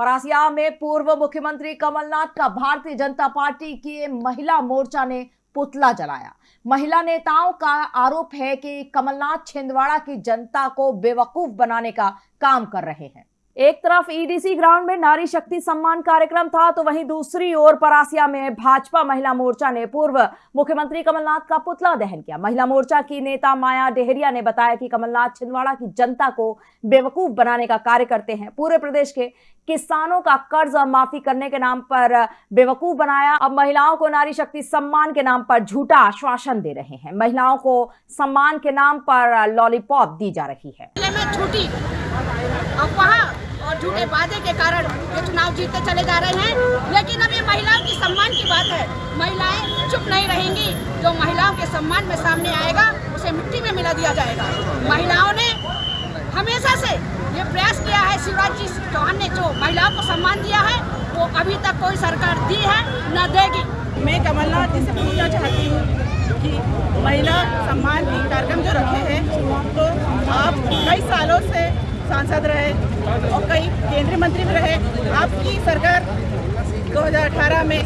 परासिया में पूर्व मुख्यमंत्री कमलनाथ का भारतीय जनता पार्टी की महिला मोर्चा ने पुतला जलाया। महिला नेताओं का आरोप है कि कमलनाथ छिंदवाड़ा की जनता को बेवकूफ़ बनाने का काम कर रहे हैं। एक तरफ़ ईडीसी ग्राउंड में नारी शक्ति सम्मान कार्यक्रम था तो वहीं दूसरी ओर परासिया में भाजपा महिला मोर्चा ने पूर्व मुख्यमंत्री कमलनाथ का पुतला दहन किया। महिला मोर्चा की नेता माया डेहरिया ने बताया कि कमलनाथ छिंदवाड़ा की जनता को बेवकूफ़ बनाने का कार्य करते हैं। पूरे प्रदेश के किसानों का कर्ज माफ़ी करने के नाम पर बेवकूफ़ बनाया। अब महिलाओं को नारी शक्ति सम्मान के नाम पर झूठा आश्वासन दे रहे हैं। महिलाओं को सम्मान के नाम पर लॉलीपॉप दी जा रही है। और झूठे वादे के कारण ये चुनाव जीतते चले जा रहे हैं। लेकिन अब ये महिलाओं की सम्मान की बात है। महिलाएँ चुप नहीं रहेंगी। जो महिलाओं के सम्मान में सामने आएगा, उसे मिट्टी में मिला दिया जाएगा। महिलाओं ने हमेशा से ये प्रयास किया है शिवराज जी चौहान ने जो महिलाओं को सम्मान दिया है, वो अभी तक कोई सरकार दी है, न देगी। मैं कमलनाथ जी से पूछना चाहती हूँ कि महिला सम्मान कार्यक्रम जो रखे हैं सांसद रहे और कई केंद्रीय मंत्री भी रहे। आपकी सरकार 2018 में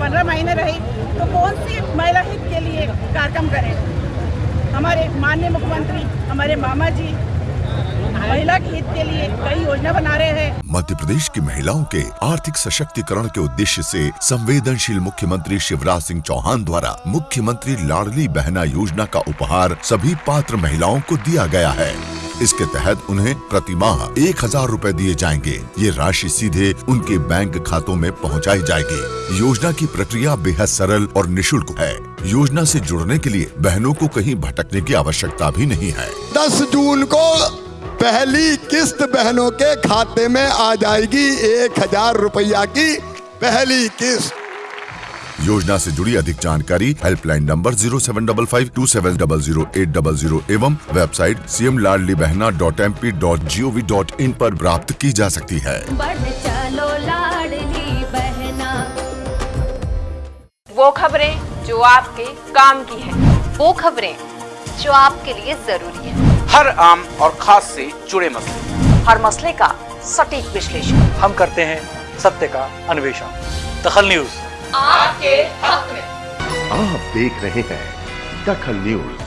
15 महीने रही तो कौन सी महिला हित के लिए कार्यक्रम करें? हमारे माननीय मुख्यमंत्री, हमारे मामा जी महिला के हित के लिए कई योजना बना रहे हैं। मध्य प्रदेश की महिलाओं के आर्थिक सशक्तिकरण के उद्देश्य से संवेदनशील मुख्यमंत्री शिवराज सिंह चौहान द्वारा मुख्यमंत्री लाडली बहना योजना का उपहार सभी पात्र महिलाओं को दिया गया है। इसके तहत उन्हें प्रति माह एक हज़ार रूपए दिए जाएँगे। ये राशि सीधे उनके बैंक खातों में पहुंचाई जाएगी। योजना की प्रक्रिया बेहद सरल और निशुल्क है। योजना से जुड़ने के लिए बहनों को कहीं भटकने की आवश्यकता भी नहीं है। दस जून को पहली किस्त बहनों के खाते में आ जाएगी। एक हज़ार रुपया की पहली किस्त। योजना से जुड़ी अधिक जानकारी helpline number zero seven double five two seven double zero eight double zero एवं website C M Ladli Bahna dot M P dot G O V dot in आरोप प्राप्त की जा सकती है। चलो लाडली बहना। वो खबरें जो आपके काम की है। वो खबरें जो आपके लिए ज़रूरी है। हर आम और खास से जुड़े मसले। हर मसले का सटीक विश्लेषण। हम करते हैं सत्य का अन्वेषण। दखल न्यूज़। आपके हक में। आप देख रहे हैं दखल न्यूज़।